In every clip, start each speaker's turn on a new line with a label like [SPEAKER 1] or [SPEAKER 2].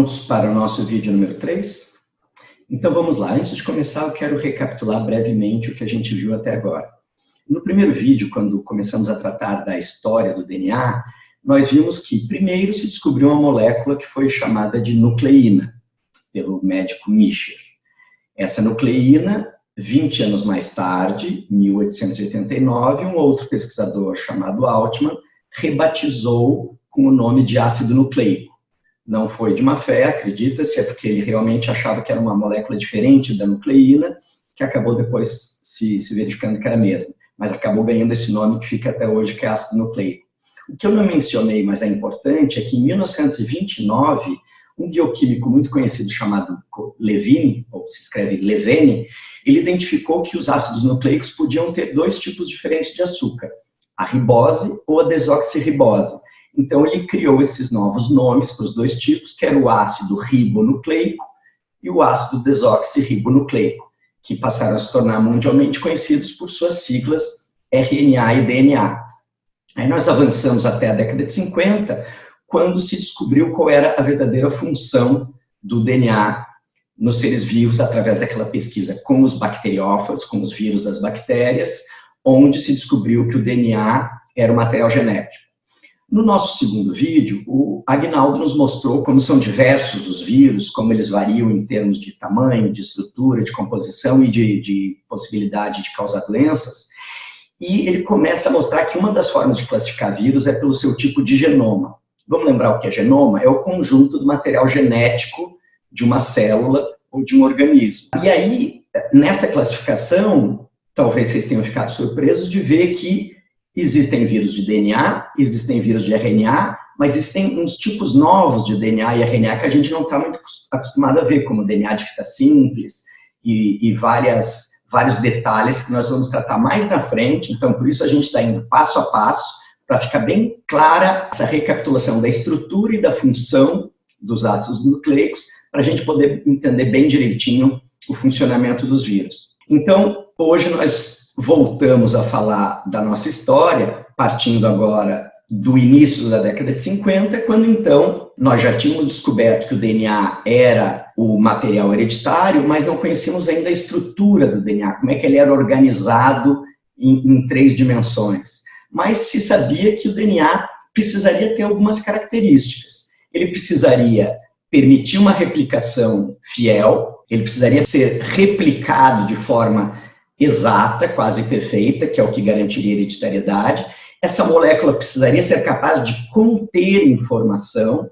[SPEAKER 1] Prontos para o nosso vídeo número 3? Então vamos lá, antes de começar eu quero recapitular brevemente o que a gente viu até agora. No primeiro vídeo, quando começamos a tratar da história do DNA, nós vimos que primeiro se descobriu uma molécula que foi chamada de nucleína, pelo médico Mischer. Essa nucleína, 20 anos mais tarde, 1889, um outro pesquisador chamado Altman rebatizou com o nome de ácido nucleico não foi de má fé, acredita-se, é porque ele realmente achava que era uma molécula diferente da nucleína, que acabou depois se, se verificando que era a mesma, mas acabou ganhando esse nome que fica até hoje, que é ácido nucleico. O que eu não mencionei, mas é importante, é que em 1929, um bioquímico muito conhecido chamado Levine, ou se escreve Levene, ele identificou que os ácidos nucleicos podiam ter dois tipos diferentes de açúcar, a ribose ou a desoxirribose. Então, ele criou esses novos nomes para os dois tipos, que era o ácido ribonucleico e o ácido desoxirribonucleico, que passaram a se tornar mundialmente conhecidos por suas siglas RNA e DNA. Aí nós avançamos até a década de 50, quando se descobriu qual era a verdadeira função do DNA nos seres vivos, através daquela pesquisa com os bacteriófagos, com os vírus das bactérias, onde se descobriu que o DNA era o material genético. No nosso segundo vídeo, o Agnaldo nos mostrou como são diversos os vírus, como eles variam em termos de tamanho, de estrutura, de composição e de, de possibilidade de causar doenças. E ele começa a mostrar que uma das formas de classificar vírus é pelo seu tipo de genoma. Vamos lembrar o que é genoma? É o conjunto do material genético de uma célula ou de um organismo. E aí, nessa classificação, talvez vocês tenham ficado surpresos de ver que Existem vírus de DNA, existem vírus de RNA, mas existem uns tipos novos de DNA e RNA que a gente não está muito acostumado a ver, como DNA de fita simples e, e várias, vários detalhes que nós vamos tratar mais na frente. Então, por isso a gente está indo passo a passo para ficar bem clara essa recapitulação da estrutura e da função dos ácidos nucleicos, para a gente poder entender bem direitinho o funcionamento dos vírus. Então, hoje nós voltamos a falar da nossa história, partindo agora do início da década de 50, quando então nós já tínhamos descoberto que o DNA era o material hereditário, mas não conhecíamos ainda a estrutura do DNA, como é que ele era organizado em, em três dimensões. Mas se sabia que o DNA precisaria ter algumas características. Ele precisaria permitir uma replicação fiel, ele precisaria ser replicado de forma exata, quase perfeita, que é o que garantiria hereditariedade. Essa molécula precisaria ser capaz de conter informação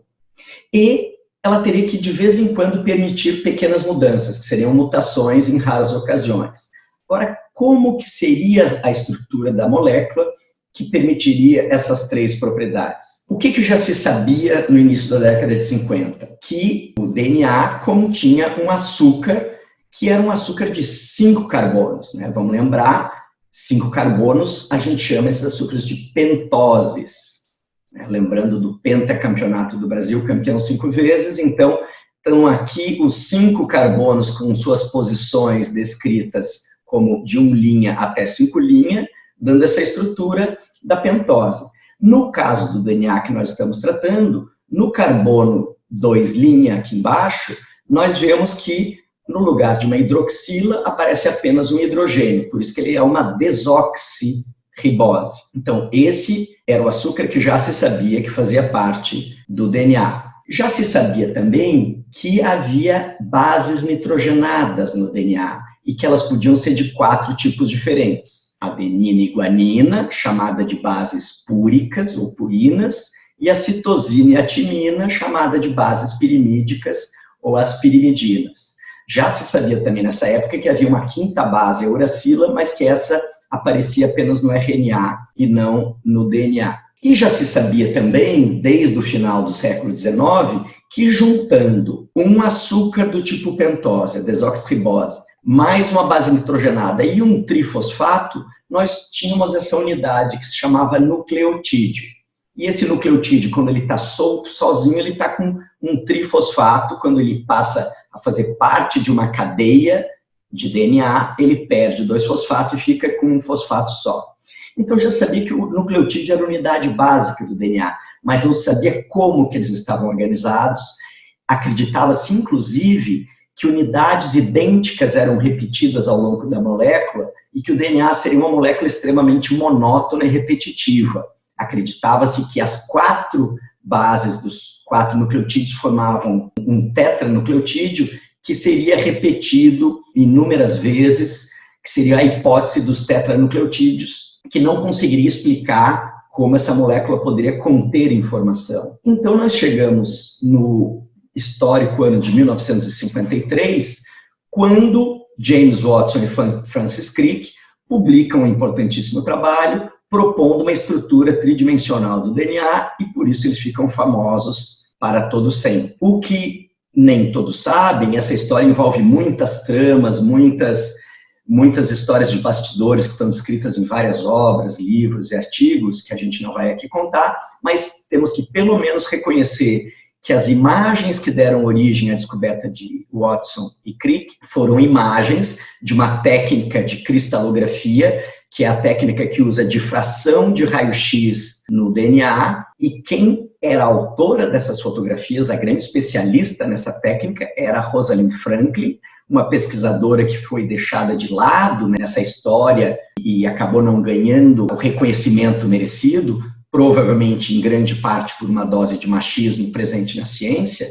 [SPEAKER 1] e ela teria que, de vez em quando, permitir pequenas mudanças, que seriam mutações em raras ocasiões. Agora, como que seria a estrutura da molécula que permitiria essas três propriedades? O que, que já se sabia no início da década de 50? Que o DNA continha um açúcar que era um açúcar de cinco carbonos. Né? Vamos lembrar, cinco carbonos, a gente chama esses açúcares de pentoses. Né? Lembrando do pentacampeonato do Brasil, campeão cinco vezes, então, estão aqui os cinco carbonos com suas posições descritas como de um linha até cinco linha, dando essa estrutura da pentose. No caso do DNA que nós estamos tratando, no carbono 2' aqui embaixo, nós vemos que no lugar de uma hidroxila, aparece apenas um hidrogênio, por isso que ele é uma desoxirribose. Então, esse era o açúcar que já se sabia que fazia parte do DNA. Já se sabia também que havia bases nitrogenadas no DNA e que elas podiam ser de quatro tipos diferentes. Adenina e guanina, chamada de bases púricas ou purinas, e a citosina e a timina, chamada de bases pirimídicas ou as pirimidinas. Já se sabia também nessa época que havia uma quinta base, a uracila, mas que essa aparecia apenas no RNA e não no DNA. E já se sabia também, desde o final do século XIX, que juntando um açúcar do tipo pentose, desoxirribose, mais uma base nitrogenada e um trifosfato, nós tínhamos essa unidade que se chamava nucleotídeo. E esse nucleotídeo, quando ele está solto, sozinho, ele está com um trifosfato, quando ele passa fazer parte de uma cadeia de DNA, ele perde dois fosfatos e fica com um fosfato só. Então, já sabia que o nucleotídeo era a unidade básica do DNA, mas não sabia como que eles estavam organizados acreditava-se, inclusive, que unidades idênticas eram repetidas ao longo da molécula e que o DNA seria uma molécula extremamente monótona e repetitiva. Acreditava-se que as quatro bases dos quatro nucleotídeos formavam um tetranucleotídeo que seria repetido inúmeras vezes, que seria a hipótese dos tetranucleotídeos, que não conseguiria explicar como essa molécula poderia conter informação. Então, nós chegamos no histórico ano de 1953, quando James Watson e Francis Crick publicam um importantíssimo trabalho propondo uma estrutura tridimensional do DNA e por isso eles ficam famosos para todo sempre. O que nem todos sabem, essa história envolve muitas tramas, muitas muitas histórias de bastidores que estão descritas em várias obras, livros e artigos que a gente não vai aqui contar, mas temos que pelo menos reconhecer que as imagens que deram origem à descoberta de Watson e Crick foram imagens de uma técnica de cristalografia, que é a técnica que usa difração de raio-x no DNA, e quem era a autora dessas fotografias, a grande especialista nessa técnica, era Rosalind Franklin, uma pesquisadora que foi deixada de lado nessa história e acabou não ganhando o reconhecimento merecido, provavelmente em grande parte por uma dose de machismo presente na ciência,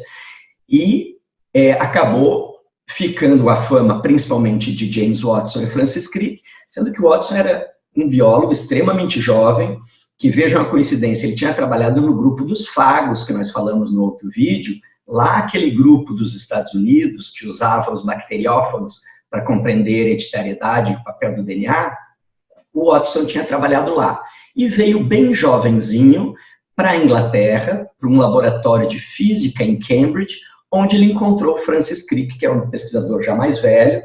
[SPEAKER 1] e é, acabou ficando a fama principalmente de James Watson e Francis Crick, sendo que Watson era um biólogo extremamente jovem, que vejam a coincidência, ele tinha trabalhado no grupo dos fagos, que nós falamos no outro vídeo, lá aquele grupo dos Estados Unidos que usava os bacteriófagos para compreender a hereditariedade e o papel do DNA, o Watson tinha trabalhado lá. E veio bem jovenzinho para a Inglaterra, para um laboratório de física em Cambridge, onde ele encontrou Francis Crick, que é um pesquisador já mais velho,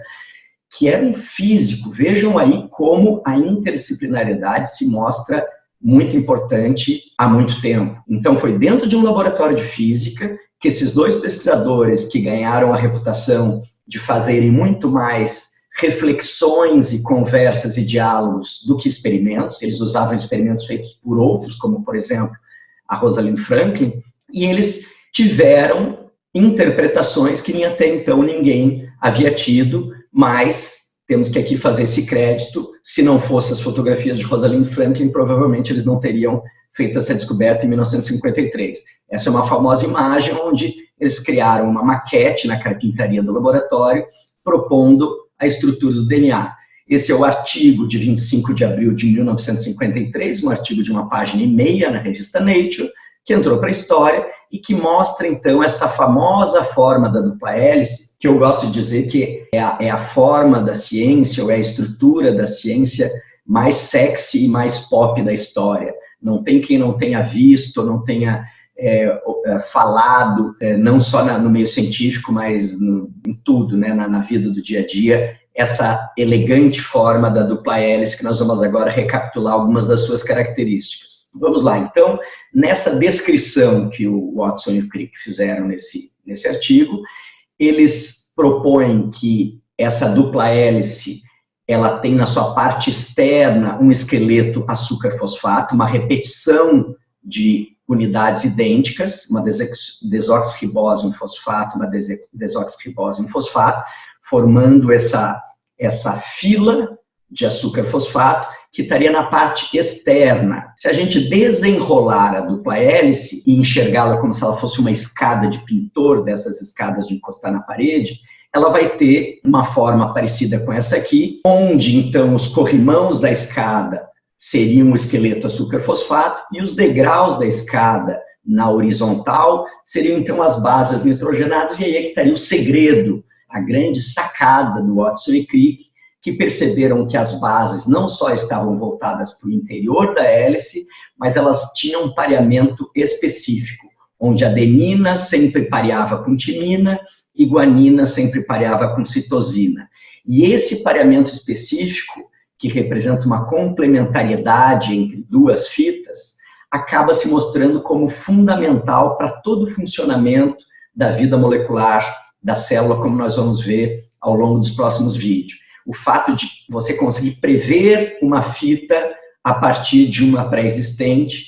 [SPEAKER 1] que era um físico. Vejam aí como a interdisciplinariedade se mostra muito importante há muito tempo. Então, foi dentro de um laboratório de física que esses dois pesquisadores que ganharam a reputação de fazerem muito mais reflexões e conversas e diálogos do que experimentos. Eles usavam experimentos feitos por outros, como, por exemplo, a Rosalind Franklin, e eles tiveram interpretações que até então ninguém havia tido, mas temos que aqui fazer esse crédito. Se não fossem as fotografias de Rosalind Franklin, provavelmente eles não teriam feito essa descoberta em 1953. Essa é uma famosa imagem onde eles criaram uma maquete na carpintaria do laboratório, propondo a estrutura do DNA. Esse é o artigo de 25 de abril de 1953, um artigo de uma página e meia na revista Nature, que entrou para a história e que mostra, então, essa famosa forma da dupla hélice, que eu gosto de dizer que é a, é a forma da ciência, ou é a estrutura da ciência mais sexy e mais pop da história. Não tem quem não tenha visto, não tenha é, é, falado, é, não só na, no meio científico, mas no, em tudo, né, na, na, vida do dia a dia, essa elegante forma da dupla hélice, que nós vamos agora recapitular algumas das suas características. Vamos lá, então, nessa descrição que o Watson e o Crick fizeram nesse, nesse artigo, eles propõem que essa dupla hélice ela tem na sua parte externa um esqueleto açúcar-fosfato, uma repetição de unidades idênticas, uma desoxirribose em fosfato, uma desoxirribose em fosfato, formando essa, essa fila de açúcar fosfato, que estaria na parte externa. Se a gente desenrolar a dupla hélice e enxergá-la como se ela fosse uma escada de pintor, dessas escadas de encostar na parede, ela vai ter uma forma parecida com essa aqui, onde então os corrimãos da escada seriam o esqueleto açúcar-fosfato e os degraus da escada na horizontal seriam então as bases nitrogenadas e aí é que estaria o segredo, a grande sacada do Watson e Crick, que perceberam que as bases não só estavam voltadas para o interior da hélice, mas elas tinham um pareamento específico, onde adenina sempre pareava com timina e guanina sempre pareava com citosina. E esse pareamento específico que representa uma complementariedade entre duas fitas, acaba se mostrando como fundamental para todo o funcionamento da vida molecular da célula, como nós vamos ver ao longo dos próximos vídeos. O fato de você conseguir prever uma fita a partir de uma pré-existente,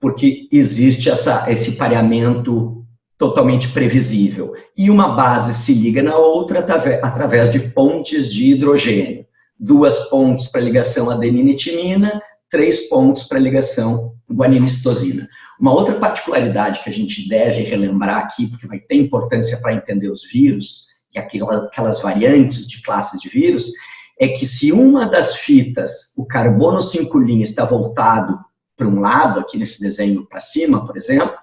[SPEAKER 1] porque existe essa, esse pareamento totalmente previsível. E uma base se liga na outra através de pontes de hidrogênio. Duas pontes para ligação adenina e timina, três pontos para ligação guaninina-citosina. Uma outra particularidade que a gente deve relembrar aqui, porque vai ter importância para entender os vírus, e aquelas variantes de classes de vírus, é que se uma das fitas, o carbono 5' está voltado para um lado, aqui nesse desenho para cima, por exemplo,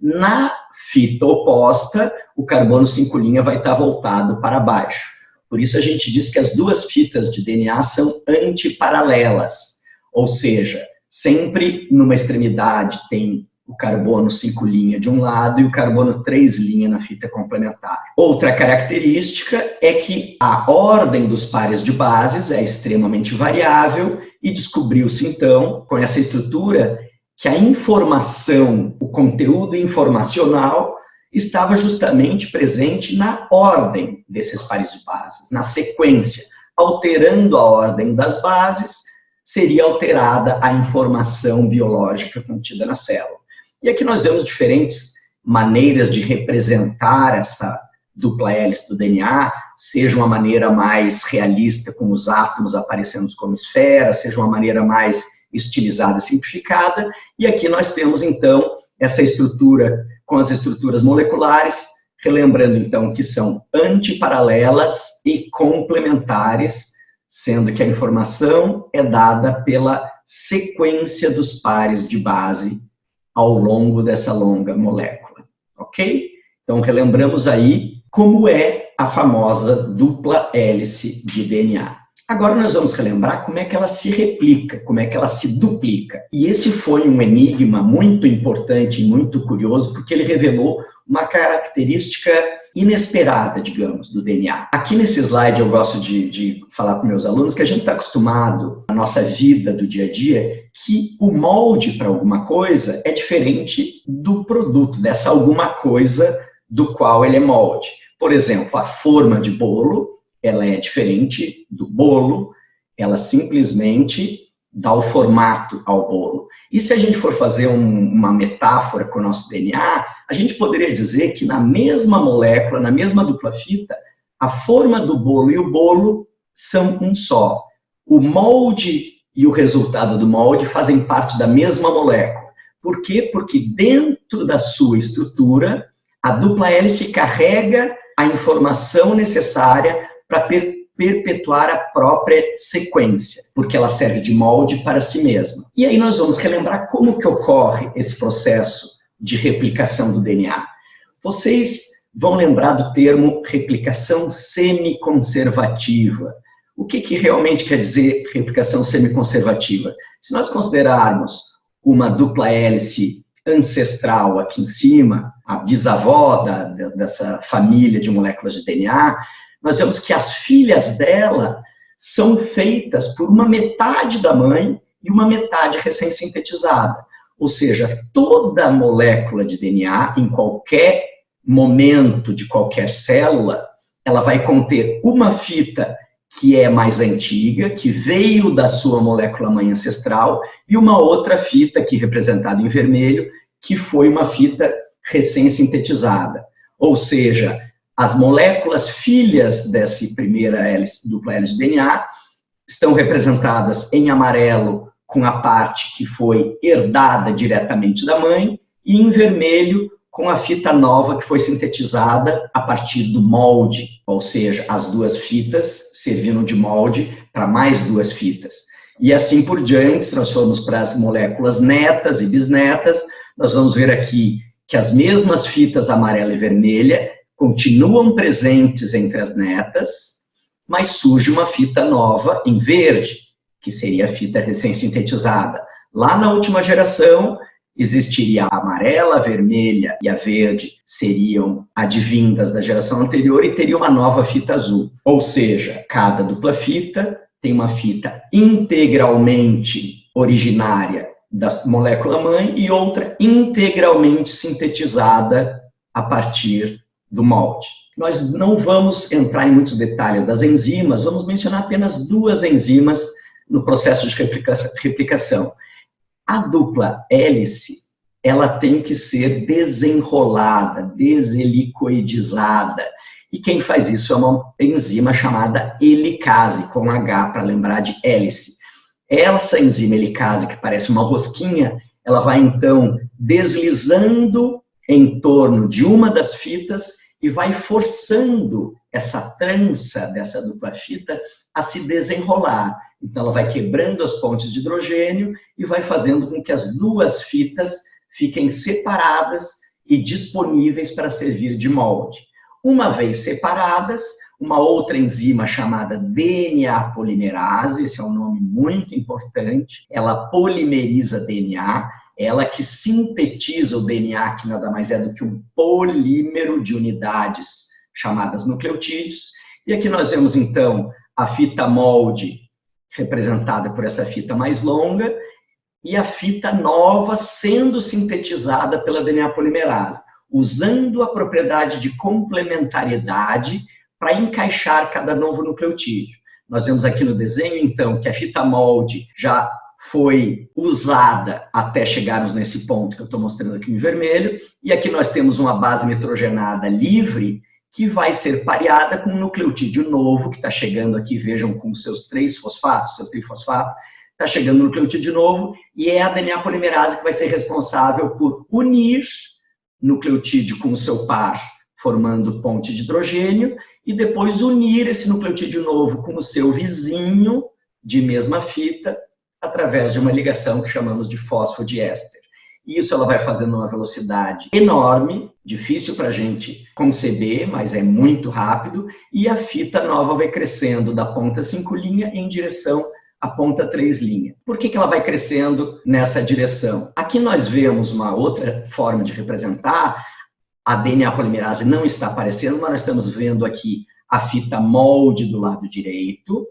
[SPEAKER 1] na fita oposta, o carbono 5' vai estar voltado para baixo. Por isso a gente diz que as duas fitas de DNA são antiparalelas, ou seja, sempre numa extremidade tem o carbono 5' de um lado e o carbono 3' na fita complementar. Outra característica é que a ordem dos pares de bases é extremamente variável e descobriu-se então, com essa estrutura, que a informação, o conteúdo informacional estava justamente presente na ordem desses pares de bases, na sequência. Alterando a ordem das bases, seria alterada a informação biológica contida na célula. E aqui nós vemos diferentes maneiras de representar essa dupla hélice do DNA, seja uma maneira mais realista, com os átomos aparecendo como esferas, seja uma maneira mais estilizada e simplificada, e aqui nós temos, então, essa estrutura com as estruturas moleculares, relembrando, então, que são antiparalelas e complementares, sendo que a informação é dada pela sequência dos pares de base ao longo dessa longa molécula, ok? Então, relembramos aí como é a famosa dupla hélice de DNA. Agora nós vamos relembrar como é que ela se replica, como é que ela se duplica. E esse foi um enigma muito importante e muito curioso, porque ele revelou uma característica inesperada, digamos, do DNA. Aqui nesse slide eu gosto de, de falar para meus alunos que a gente está acostumado, na nossa vida do dia a dia, que o molde para alguma coisa é diferente do produto, dessa alguma coisa do qual ele é molde. Por exemplo, a forma de bolo, ela é diferente do bolo, ela simplesmente dá o formato ao bolo. E se a gente for fazer um, uma metáfora com o nosso DNA, a gente poderia dizer que na mesma molécula, na mesma dupla fita, a forma do bolo e o bolo são um só. O molde e o resultado do molde fazem parte da mesma molécula. Por quê? Porque dentro da sua estrutura, a dupla hélice carrega a informação necessária para perpetuar a própria sequência, porque ela serve de molde para si mesma. E aí nós vamos relembrar como que ocorre esse processo de replicação do DNA. Vocês vão lembrar do termo replicação semiconservativa. O que, que realmente quer dizer replicação semiconservativa? Se nós considerarmos uma dupla hélice ancestral aqui em cima, a bisavó da, dessa família de moléculas de DNA, nós vemos que as filhas dela são feitas por uma metade da mãe e uma metade recém-sintetizada. Ou seja, toda molécula de DNA, em qualquer momento de qualquer célula, ela vai conter uma fita que é mais antiga, que veio da sua molécula mãe ancestral, e uma outra fita, aqui representada em vermelho, que foi uma fita recém-sintetizada. Ou seja, as moléculas filhas dessa primeira hélice, dupla hélice de DNA estão representadas em amarelo com a parte que foi herdada diretamente da mãe e em vermelho com a fita nova que foi sintetizada a partir do molde, ou seja, as duas fitas servindo de molde para mais duas fitas. E assim por diante, se nós formos para as moléculas netas e bisnetas, nós vamos ver aqui que as mesmas fitas amarela e vermelha continuam presentes entre as netas, mas surge uma fita nova em verde, que seria a fita recém-sintetizada. Lá na última geração, existiria a amarela, a vermelha e a verde seriam advindas da geração anterior e teria uma nova fita azul. Ou seja, cada dupla fita tem uma fita integralmente originária da molécula mãe e outra integralmente sintetizada a partir do molde. Nós não vamos entrar em muitos detalhes das enzimas, vamos mencionar apenas duas enzimas no processo de replicação. A dupla hélice, ela tem que ser desenrolada, deselicoidizada. E quem faz isso é uma enzima chamada helicase, com H, para lembrar de hélice. Essa enzima helicase, que parece uma rosquinha, ela vai então deslizando em torno de uma das fitas e vai forçando essa trança dessa dupla fita a se desenrolar. Então, ela vai quebrando as pontes de hidrogênio e vai fazendo com que as duas fitas fiquem separadas e disponíveis para servir de molde. Uma vez separadas, uma outra enzima chamada DNA polimerase, esse é um nome muito importante, ela polimeriza DNA, ela que sintetiza o DNA, que nada mais é do que um polímero de unidades chamadas nucleotídeos. E aqui nós vemos, então, a fita molde representada por essa fita mais longa e a fita nova sendo sintetizada pela DNA polimerase, usando a propriedade de complementariedade para encaixar cada novo nucleotídeo. Nós vemos aqui no desenho, então, que a fita molde já foi usada até chegarmos nesse ponto que eu estou mostrando aqui em vermelho, e aqui nós temos uma base nitrogenada livre que vai ser pareada com um nucleotídeo novo, que está chegando aqui, vejam, com seus três fosfatos, seu trifosfato, está chegando no nucleotídeo novo, e é a DNA polimerase que vai ser responsável por unir nucleotídeo com o seu par, formando ponte de hidrogênio, e depois unir esse nucleotídeo novo com o seu vizinho, de mesma fita, através de uma ligação que chamamos de fosfodiéster. Isso ela vai fazendo uma velocidade enorme, difícil para a gente conceber, mas é muito rápido, e a fita nova vai crescendo da ponta 5 linha em direção à ponta 3 linha. Por que, que ela vai crescendo nessa direção? Aqui nós vemos uma outra forma de representar, a DNA polimerase não está aparecendo, mas nós estamos vendo aqui a fita molde do lado direito,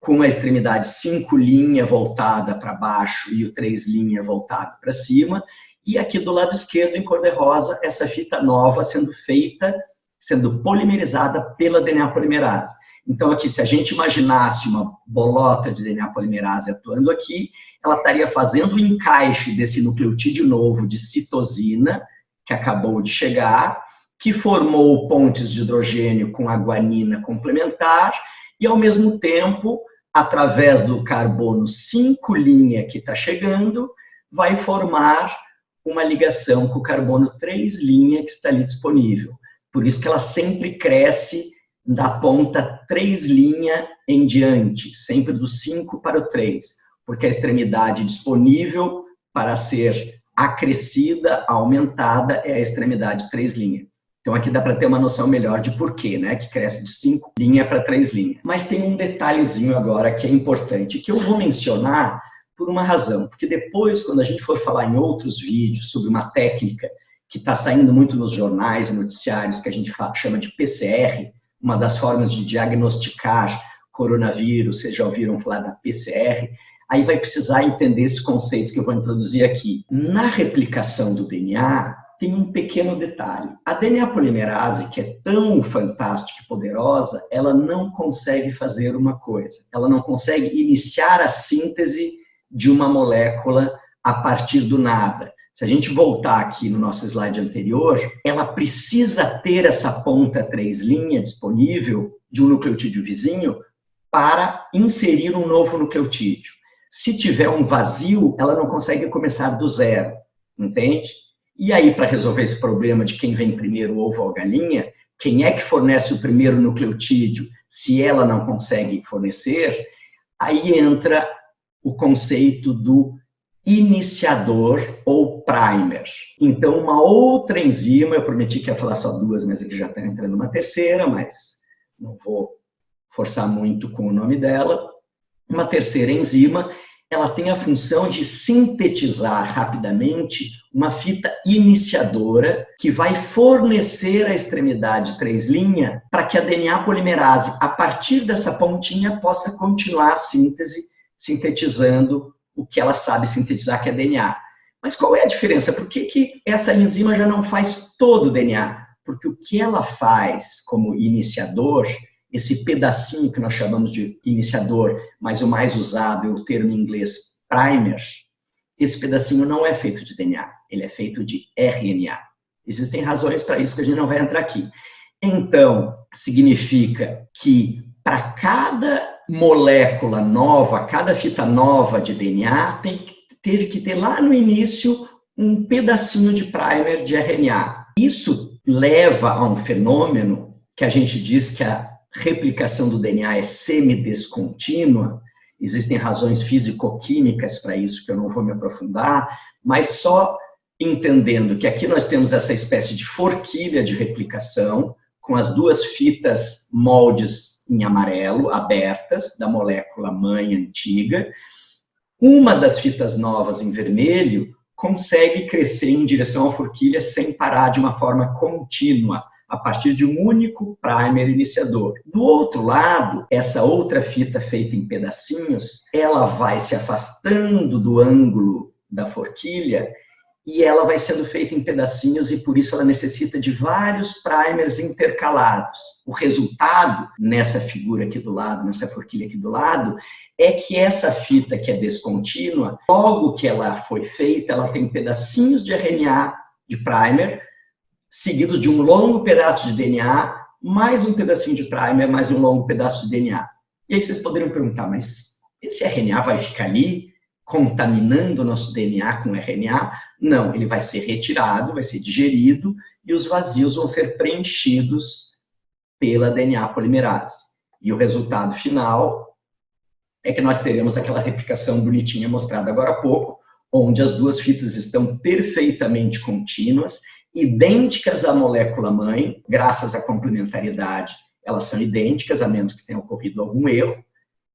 [SPEAKER 1] com a extremidade 5 linha voltada para baixo e o 3 linha voltado para cima, e aqui do lado esquerdo, em cor de rosa, essa fita nova sendo feita, sendo polimerizada pela DNA polimerase. Então, aqui, se a gente imaginasse uma bolota de DNA polimerase atuando aqui, ela estaria fazendo o encaixe desse nucleotídeo novo de citosina, que acabou de chegar, que formou pontes de hidrogênio com a guanina complementar, e, ao mesmo tempo, através do carbono 5' que está chegando, vai formar uma ligação com o carbono 3' que está ali disponível. Por isso que ela sempre cresce da ponta 3' em diante, sempre do 5 para o 3, porque a extremidade disponível para ser acrescida, aumentada, é a extremidade 3'. Então aqui dá para ter uma noção melhor de porquê, né? Que cresce de 5 linha para 3 linhas. Mas tem um detalhezinho agora que é importante, que eu vou mencionar por uma razão, porque depois, quando a gente for falar em outros vídeos sobre uma técnica que está saindo muito nos jornais e noticiários, que a gente chama de PCR, uma das formas de diagnosticar coronavírus, vocês já ouviram falar da PCR, aí vai precisar entender esse conceito que eu vou introduzir aqui. Na replicação do DNA, tem um pequeno detalhe. A DNA polimerase, que é tão fantástica e poderosa, ela não consegue fazer uma coisa. Ela não consegue iniciar a síntese de uma molécula a partir do nada. Se a gente voltar aqui no nosso slide anterior, ela precisa ter essa ponta 3' disponível de um nucleotídeo vizinho para inserir um novo nucleotídeo. Se tiver um vazio, ela não consegue começar do zero, entende? E aí, para resolver esse problema de quem vem primeiro, ovo ou galinha, quem é que fornece o primeiro nucleotídeo se ela não consegue fornecer, aí entra o conceito do iniciador ou primer. Então, uma outra enzima, eu prometi que ia falar só duas, mas ele já está entrando uma terceira, mas não vou forçar muito com o nome dela. Uma terceira enzima ela tem a função de sintetizar rapidamente uma fita iniciadora que vai fornecer a extremidade 3' para que a DNA polimerase, a partir dessa pontinha, possa continuar a síntese, sintetizando o que ela sabe sintetizar, que é DNA. Mas qual é a diferença? Por que, que essa enzima já não faz todo o DNA? Porque o que ela faz como iniciador esse pedacinho que nós chamamos de iniciador, mas o mais usado é o termo em inglês primer, esse pedacinho não é feito de DNA, ele é feito de RNA. Existem razões para isso que a gente não vai entrar aqui. Então, significa que para cada molécula nova, cada fita nova de DNA, tem, teve que ter lá no início um pedacinho de primer de RNA. Isso leva a um fenômeno que a gente diz que a replicação do DNA é semidescontínua, existem razões físico-químicas para isso que eu não vou me aprofundar, mas só entendendo que aqui nós temos essa espécie de forquilha de replicação, com as duas fitas moldes em amarelo, abertas, da molécula mãe antiga. Uma das fitas novas em vermelho consegue crescer em direção à forquilha sem parar de uma forma contínua, a partir de um único primer iniciador. Do outro lado, essa outra fita feita em pedacinhos, ela vai se afastando do ângulo da forquilha e ela vai sendo feita em pedacinhos e por isso ela necessita de vários primers intercalados. O resultado, nessa figura aqui do lado, nessa forquilha aqui do lado, é que essa fita que é descontínua, logo que ela foi feita, ela tem pedacinhos de RNA de primer, seguidos de um longo pedaço de DNA, mais um pedacinho de primer, mais um longo pedaço de DNA. E aí vocês poderiam perguntar, mas esse RNA vai ficar ali contaminando o nosso DNA com RNA? Não, ele vai ser retirado, vai ser digerido e os vazios vão ser preenchidos pela DNA polimerase. E o resultado final é que nós teremos aquela replicação bonitinha mostrada agora há pouco, onde as duas fitas estão perfeitamente contínuas, idênticas à molécula mãe, graças à complementariedade, elas são idênticas, a menos que tenha ocorrido algum erro,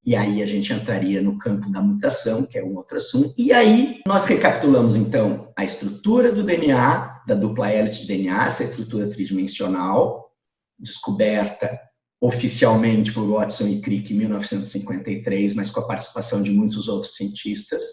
[SPEAKER 1] e aí a gente entraria no campo da mutação, que é um outro assunto. E aí nós recapitulamos, então, a estrutura do DNA, da dupla hélice de DNA, essa estrutura tridimensional, descoberta oficialmente por Watson e Crick em 1953, mas com a participação de muitos outros cientistas.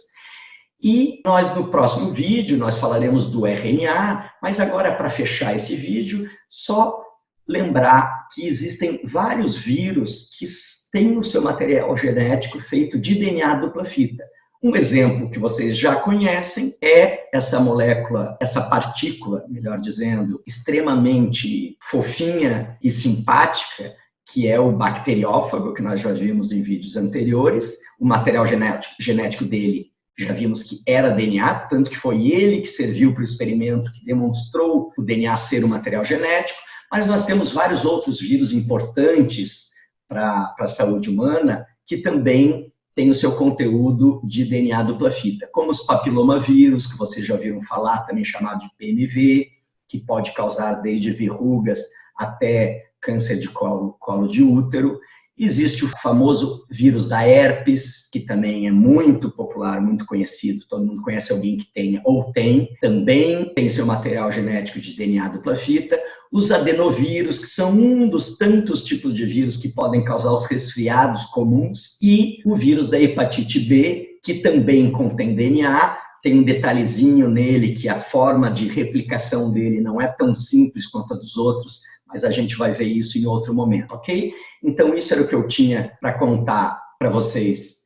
[SPEAKER 1] E nós, no próximo vídeo, nós falaremos do RNA, mas agora, para fechar esse vídeo, só lembrar que existem vários vírus que têm o seu material genético feito de DNA dupla fita. Um exemplo que vocês já conhecem é essa molécula, essa partícula, melhor dizendo, extremamente fofinha e simpática, que é o bacteriófago, que nós já vimos em vídeos anteriores. O material genético, genético dele já vimos que era DNA, tanto que foi ele que serviu para o experimento que demonstrou o DNA ser o material genético, mas nós temos vários outros vírus importantes para a saúde humana que também têm o seu conteúdo de DNA dupla fita, como os papilomavírus, que vocês já ouviram falar, também chamado de PMV, que pode causar desde verrugas até câncer de colo, colo de útero. Existe o famoso vírus da herpes, que também é muito popular, muito conhecido, todo mundo conhece alguém que tenha ou tem, também tem seu material genético de DNA dupla fita. Os adenovírus, que são um dos tantos tipos de vírus que podem causar os resfriados comuns, e o vírus da hepatite B, que também contém DNA, tem um detalhezinho nele que a forma de replicação dele não é tão simples quanto a dos outros, mas a gente vai ver isso em outro momento, ok? Então, isso era o que eu tinha para contar para vocês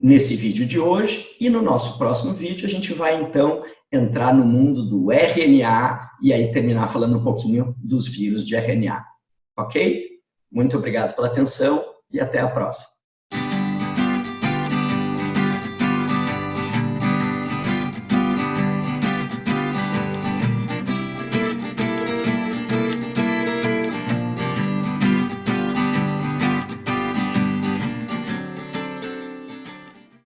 [SPEAKER 1] nesse vídeo de hoje, e no nosso próximo vídeo a gente vai, então, entrar no mundo do RNA e aí terminar falando um pouquinho dos vírus de RNA, ok? Muito obrigado pela atenção e até a próxima.